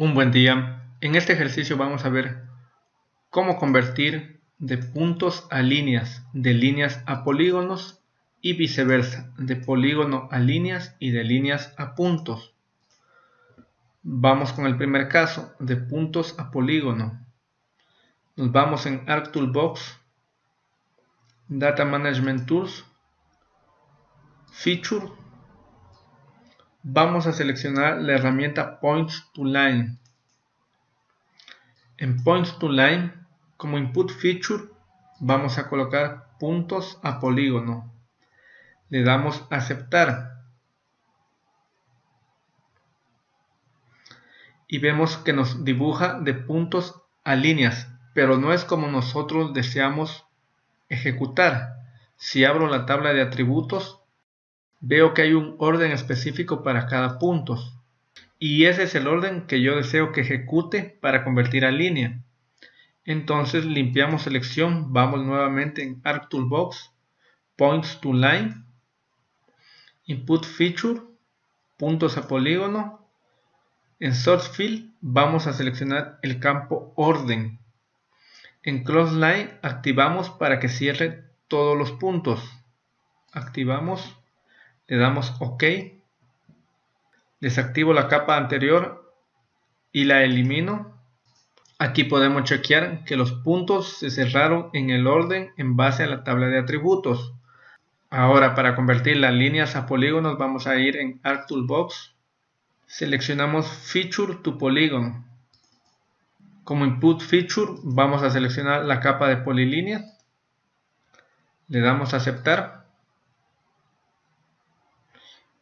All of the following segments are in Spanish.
Un buen día. En este ejercicio vamos a ver cómo convertir de puntos a líneas, de líneas a polígonos y viceversa, de polígono a líneas y de líneas a puntos. Vamos con el primer caso, de puntos a polígono. Nos vamos en ArcToolbox, Data Management Tools, Feature, vamos a seleccionar la herramienta Points to Line. En Points to Line, como input feature, vamos a colocar puntos a polígono. Le damos aceptar. Y vemos que nos dibuja de puntos a líneas, pero no es como nosotros deseamos ejecutar. Si abro la tabla de atributos, veo que hay un orden específico para cada punto y ese es el orden que yo deseo que ejecute para convertir a línea. Entonces limpiamos selección, vamos nuevamente en ArcToolbox, Points to Line, Input Feature, puntos a polígono. En Source Field vamos a seleccionar el campo Orden. En Close Line activamos para que cierre todos los puntos. Activamos le damos OK, desactivo la capa anterior y la elimino. Aquí podemos chequear que los puntos se cerraron en el orden en base a la tabla de atributos. Ahora para convertir las líneas a polígonos vamos a ir en ArcToolbox. Seleccionamos Feature to Polygon. Como input feature vamos a seleccionar la capa de polilínea. Le damos a aceptar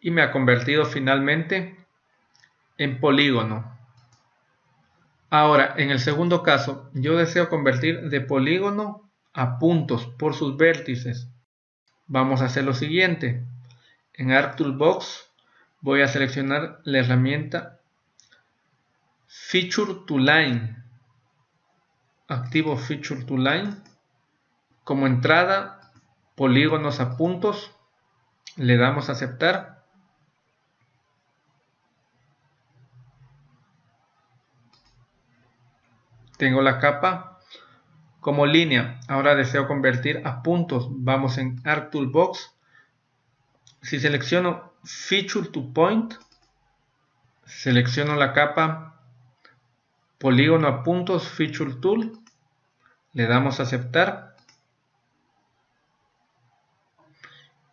y me ha convertido finalmente en polígono. Ahora, en el segundo caso, yo deseo convertir de polígono a puntos por sus vértices. Vamos a hacer lo siguiente. En ArcToolbox voy a seleccionar la herramienta Feature to Line. Activo Feature to Line. Como entrada, polígonos a puntos. Le damos a aceptar Tengo la capa como línea. Ahora deseo convertir a puntos. Vamos en ArcToolbox. Si selecciono Feature to Point, selecciono la capa polígono a puntos Feature Tool. Le damos a aceptar.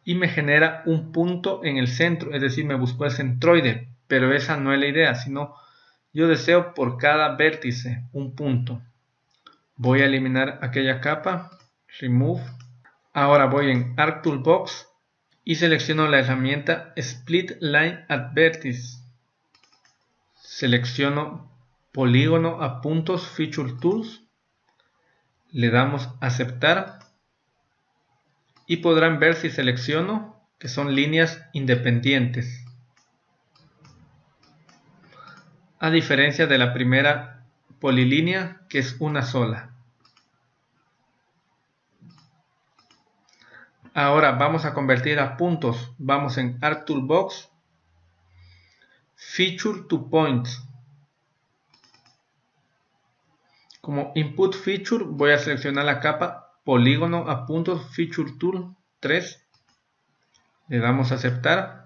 Y me genera un punto en el centro, es decir, me buscó el centroide. Pero esa no es la idea, sino yo deseo por cada vértice un punto. Voy a eliminar aquella capa. Remove. Ahora voy en ArcToolbox y selecciono la herramienta Split Line at Vertice. Selecciono polígono a puntos Feature Tools. Le damos aceptar. Y podrán ver si selecciono que son líneas independientes. A diferencia de la primera polilínea que es una sola. Ahora vamos a convertir a puntos. Vamos en ArcToolbox, Feature to Points. Como Input Feature voy a seleccionar la capa Polígono a puntos Feature Tool 3. Le damos a aceptar.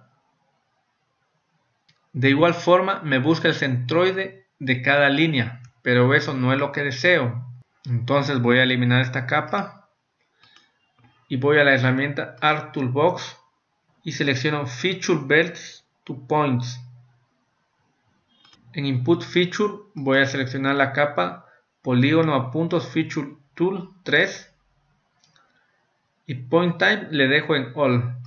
De igual forma me busca el centroide de cada línea, pero eso no es lo que deseo. Entonces voy a eliminar esta capa y voy a la herramienta Art Toolbox y selecciono Feature Belts to Points. En Input Feature voy a seleccionar la capa Polígono a puntos Feature Tool 3 y Point Type le dejo en All.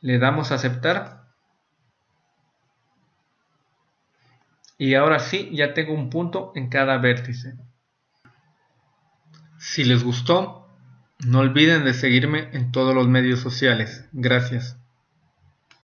Le damos a aceptar y ahora sí ya tengo un punto en cada vértice. Si les gustó, no olviden de seguirme en todos los medios sociales. Gracias.